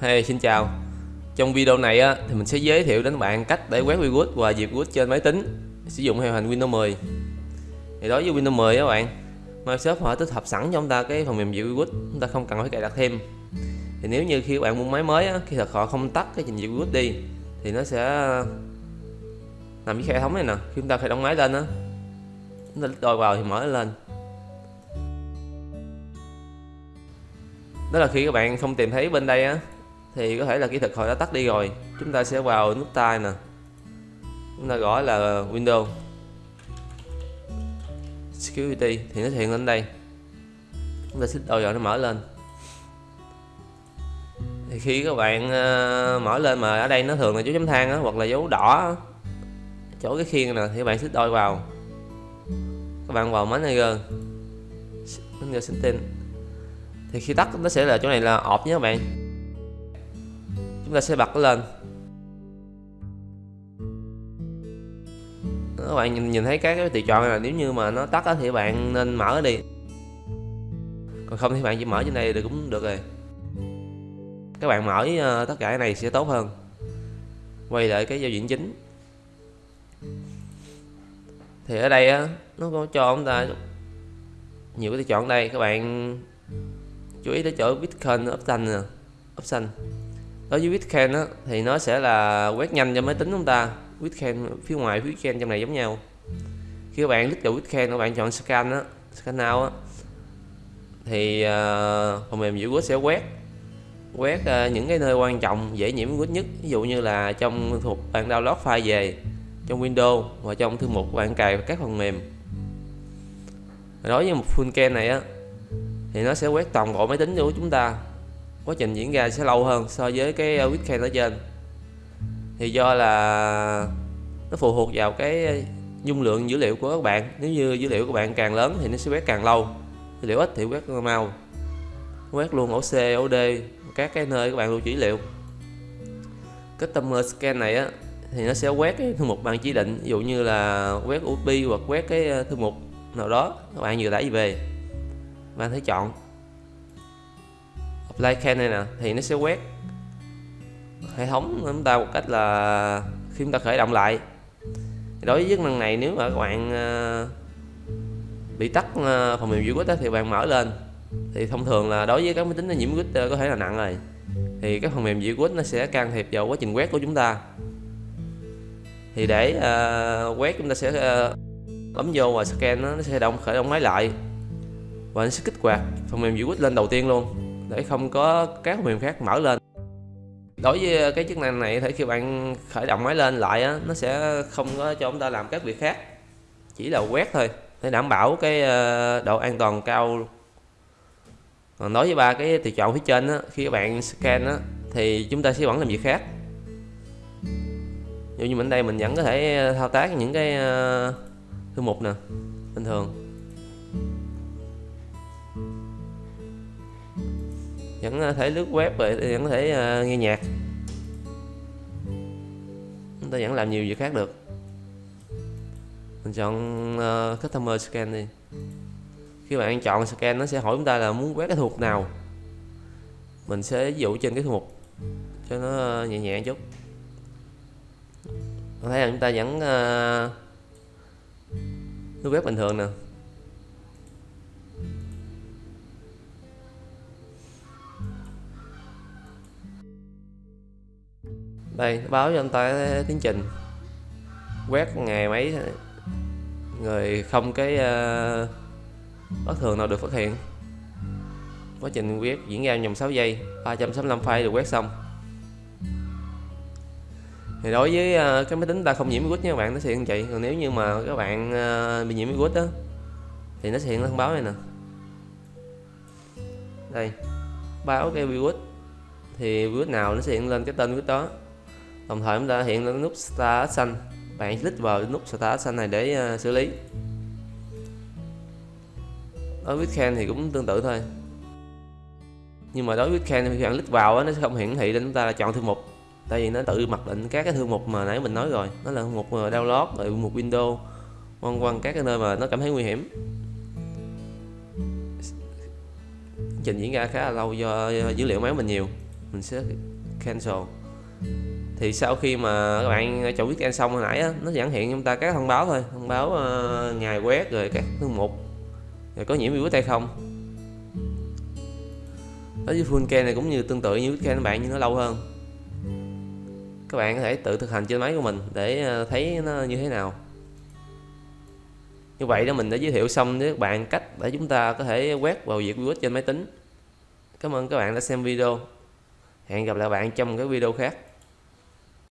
Hey, xin chào. Trong video này á, thì mình sẽ giới thiệu đến bạn cách để quét virus và diệt virus trên máy tính sử dụng hệ hành Windows 10 thì đối với Windows 10 các bạn Microsoft họ tích hợp sẵn cho chúng ta cái phần mềm diệt virus chúng ta không cần phải cài đặt thêm. Thì nếu như khi các bạn mua máy mới á, khi thật họ không tắt cái trình diệt virus đi thì nó sẽ nằm với hệ thống này nè khi chúng ta khởi động máy lên á chúng ta đôi vào thì mở lên. Đó là khi các bạn không tìm thấy bên đây á thì có thể là kỹ thuật họ đã tắt đi rồi. Chúng ta sẽ vào nút tai nè. Chúng ta gõ là Windows Security thì nó hiện lên đây. Chúng ta xích đôi vào nó mở lên. Thì khi các bạn uh, mở lên mà ở đây nó thường là dấu chấm than á, hoặc là dấu đỏ chỗ cái khiên nè thì các bạn xích đôi vào. Các bạn vào manager manager setting. Thì khi tắt nó sẽ là chỗ này là ọp nhé các bạn chúng ta sẽ bật lên. Các bạn nhìn, nhìn thấy các cái tùy chọn là nếu như mà nó tắt thì bạn nên mở đi. Còn không thì bạn chỉ mở trên đây thì cũng được rồi. Các bạn mở uh, tất cả cái này sẽ tốt hơn. Quay lại cái giao diện chính. Thì ở đây á nó có cho chúng ta nhiều cái chọn đây. Các bạn chú ý tới chỗ Bitcoin option nè option đối với Bitcoin á thì nó sẽ là quét nhanh cho máy tính chúng ta. Bitcoin phía ngoài Bitcoin trong này giống nhau. Khi các bạn click vào Bitcoin các bạn chọn scan á scan now á thì uh, phần mềm dữ sẽ quét. Quét uh, những cái nơi quan trọng dễ nhiễm virus nhất. Ví dụ như là trong thuộc bạn download file về trong Windows và trong thư mục bạn cài các phần mềm. Đối với một full can này á thì nó sẽ quét toàn bộ máy tính của chúng ta quá trình diễn ra sẽ lâu hơn so với cái ờ, weekend ở trên. Thì do là nó phụ thuộc vào cái ờ, dung lượng dữ liệu của các bạn. Nếu như dữ liệu của bạn càng lớn thì nó sẽ quét càng lâu. Dữ liệu ít thì quét mau. Quét luôn ổ C, ổ D các cái nơi các bạn lưu trữ dữ liệu. Customer scan này á thì nó sẽ quét cái thư mục bạn chỉ định. Ví dụ như là quét USB hoặc quét cái ờ, thư mục nào đó các bạn vừa tải về. Bạn thấy chọn apply can này nè thì nó sẽ quét hệ thống chúng ta một cách là khi chúng ta khởi động lại. Đối với chức năng này nếu mà các bạn ờ, bị tắt ờ, phần mềm virus thì bạn mở lên. Thì thông thường là đối với các máy tính nhiễm virus có thể là nặng rồi. Thì các phần mềm virus nó sẽ can thiệp vào quá trình quét của chúng ta. Thì để uh, quét chúng ta sẽ uh, bấm vô và scan nó, nó sẽ động khởi động máy lại. Và nó sẽ kích hoạt phần mềm virus lên đầu tiên luôn để không có các phần mềm khác mở lên. Đối với ờ, cái chức năng này thì khi bạn khởi động máy lên lại á, nó sẽ không có cho chúng ta làm các việc khác chỉ là quét thôi để đảm bảo cái ờ, độ an toàn cao còn đối với ba cái tùy chọn phía trên á, khi các bạn scan á, thì chúng ta sẽ vẫn làm việc khác. Dụ như mình đây mình vẫn có thể ờ, thao tác những cái thư mục nè bình thường. Vẫn ờ, thể lướt web rồi vẫn có thể ờ, nghe nhạc. Chúng ta vẫn làm nhiều việc khác được. Mình chọn uh, customer scan đi. Khi bạn chọn scan nó sẽ hỏi chúng ta là muốn quét cái thuộc nào. Mình sẽ ví dụ trên cái thuộc cho nó nhẹ nhẹ chút. Thấy là chúng ta vẫn uh, web bình thường nè. Đây báo cho anh ta tiến trình. Quét ngày mấy người không cái uh, bất thường nào được phát hiện. Quá trình quét diễn ra vòng 6 giây 365 file được quét xong. Thì đối với uh, cái máy tính ta không nhiễm virus nha các bạn nó sẽ hiện vậy còn nếu như mà các bạn uh, bị nhiễm virus đó thì nó sẽ hiện thông báo này nè. Đây báo cái virus. Thì virus nào nó sẽ hiện lên cái tên virus đó đồng thời chúng ta hiện lên nút start xanh bạn click vào nút start xanh này để uh, xử lý. Đối với Can thì cũng tương tự thôi. Nhưng mà đối với Can thì khi bạn click vào nó sẽ không hiển thị để chúng ta là chọn thư mục. Tại vì nó tự mặc định các cái thư mục mà nãy mình nói rồi. Nó là một ờ, download rồi một window, quanh quanh các cái nơi mà nó cảm thấy nguy hiểm. Trình diễn ra khá là lâu do dữ liệu máy mình nhiều. Mình sẽ cancel thì sau khi mà các bạn ờ, chọn weekend xong hồi nãy á, nó dẫn hiện chúng ta các thông báo thôi. Thông báo uh, ngày quét rồi các thư mục. Rồi có nhiễm virus hay không? Đối với full can này cũng như tương tự như weekend các bạn nhưng nó lâu hơn. Các bạn có thể tự thực hành trên máy của mình để ờ, thấy nó như thế nào. Như vậy đó mình đã giới thiệu xong với các bạn cách để chúng ta có thể quét vào diệt virus trên máy tính. Cảm ơn các bạn đã xem video. Hẹn gặp lại bạn trong cái video khác.